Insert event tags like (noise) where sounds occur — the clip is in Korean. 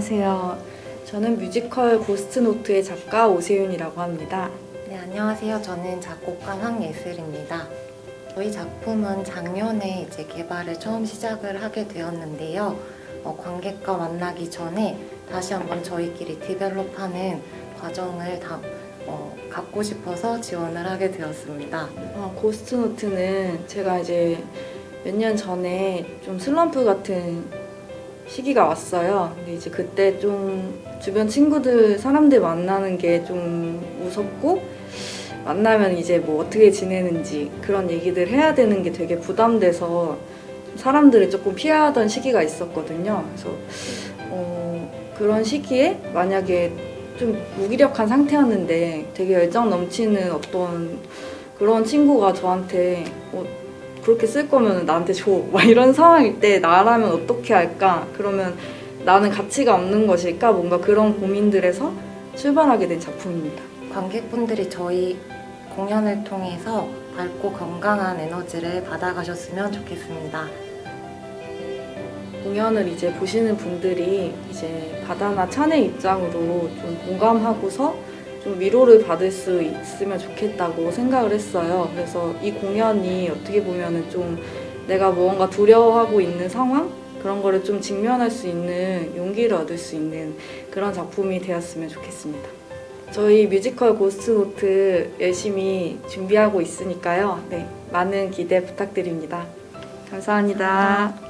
안녕하세요. 저는 뮤지컬 고스트노트의 작가 오세윤이라고 합니다. 네, 안녕하세요. 저는 작곡가 황예슬입니다. 저희 작품은 작년에 이제 개발을 처음 시작을 하게 되었는데요. 어, 관객과 만나기 전에 다시 한번 저희끼리 develop하는 과정을 다 어, 갖고 싶어서 지원을 하게 되었습니다. 어, 고스트노트는 제가 이제 몇 년 전에 좀 슬럼프 같은 시기가 왔어요. 근데 이제 그때 좀 주변 친구들, 사람들 만나는 게 좀 무섭고 만나면 이제 뭐 어떻게 지내는지 그런 얘기들 해야 되는 게 되게 부담돼서 사람들을 조금 피하던 시기가 있었거든요. 그래서 어, 그런 시기에 만약에 좀 무기력한 상태였는데 되게 열정 넘치는 어떤 그런 친구가 저한테 어, 그렇게 쓸 거면 나한테 줘. (laughs) 막 이런 상황일 때 나라면 어떻게 할까? 그러면 나는 가치가 없는 것일까? 뭔가 그런 고민들에서 출발하게 된 작품입니다. 관객분들이 저희 공연을 통해서 밝고 건강한 에너지를 받아가셨으면 좋겠습니다. 공연을 이제 보시는 분들이 이제 바다나 찬의 입장으로 좀 공감하고서 좀 위로를 받을 수 있으면 좋겠다고 생각을 했어요. 그래서 이 공연이 어떻게 보면은 좀 내가 무언가 두려워하고 있는 상황? 그런 거를 좀 직면할 수 있는 용기를 얻을 수 있는 그런 작품이 되었으면 좋겠습니다. 저희 뮤지컬 고스트노트 열심히 준비하고 있으니까요. 네, 많은 기대 부탁드립니다. 감사합니다.